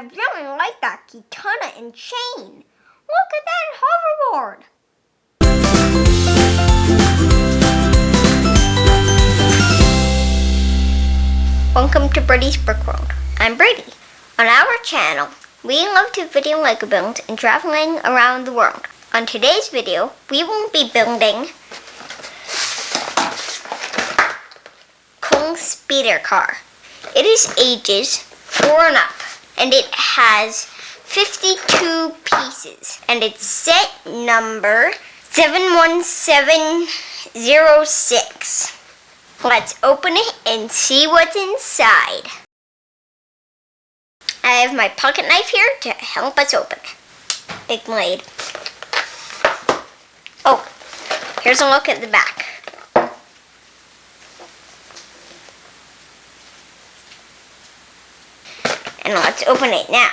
I really like that katana and chain. Look at that hoverboard. Welcome to Brady's Brick World. I'm Brady. On our channel, we love to video Lego builds and traveling around the world. On today's video, we will be building Cole's speeder car. It is ages 4 and up, and it has 52 pieces, and it's set number 71706. Let's open it and see what's inside. I have my pocket knife here to help us open. Big blade. Oh, here's a look at the back. And let's open it now.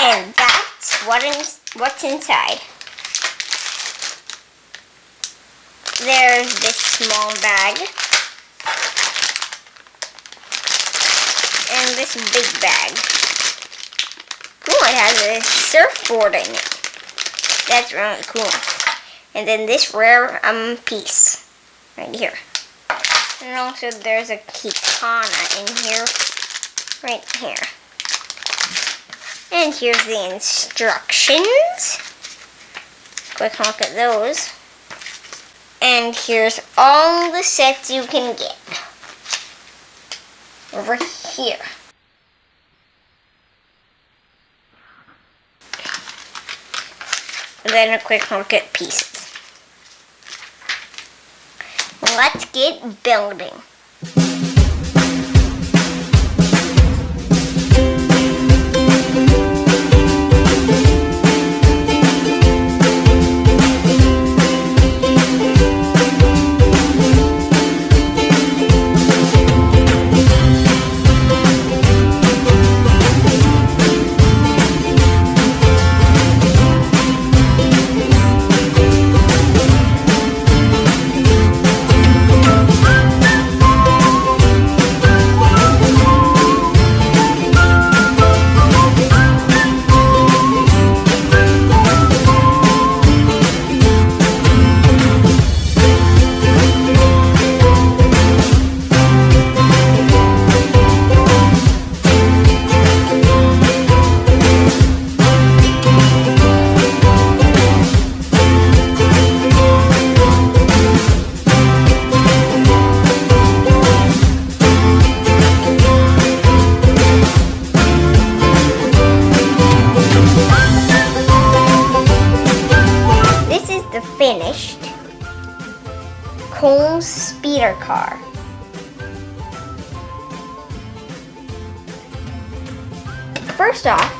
And that's what in, what's inside. There's this small bag. And this big bag. It has a surfboard in it. That's really cool. And then this rare um piece right here. And also there's a katana in here, right here. And here's the instructions. Quick look at those. And here's all the sets you can get. Over here. And then a quick look at pieces. Let's get building. Finished Cole's speeder car. First off,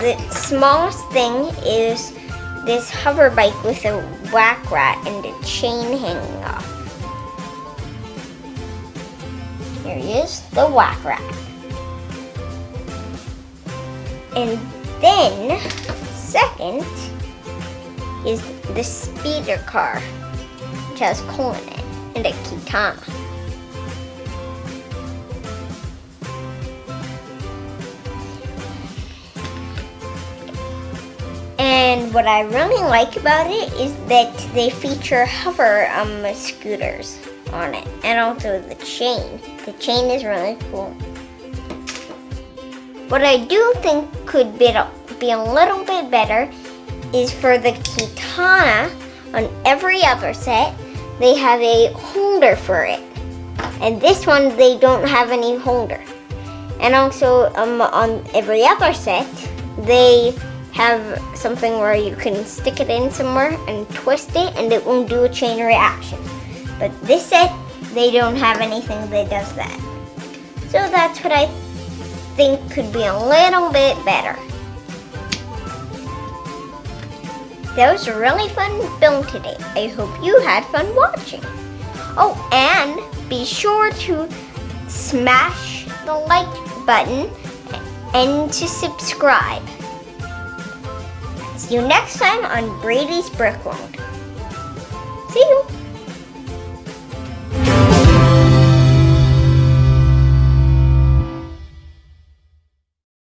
the smallest thing is this hover bike with a whack rat and a chain hanging off. Here he is, the whack rat. And then, second, is the speeder car, which has Cole in it, and a katana. And what I really like about it is that they feature hover um, scooters on it, and also the chain. The chain is really cool. What I do think could be, be a little bit better is for the katana on every other set, they have a holder for it. And this one, they don't have any holder. And also um, on every other set, they have something where you can stick it in somewhere and twist it and it won't do a chain reaction. But this set, they don't have anything that does that. So that's what I think could be a little bit better. That was a really fun film today. I hope you had fun watching. Oh, and be sure to smash the like button and to subscribe. See you next time on Brady's Brick World. See you!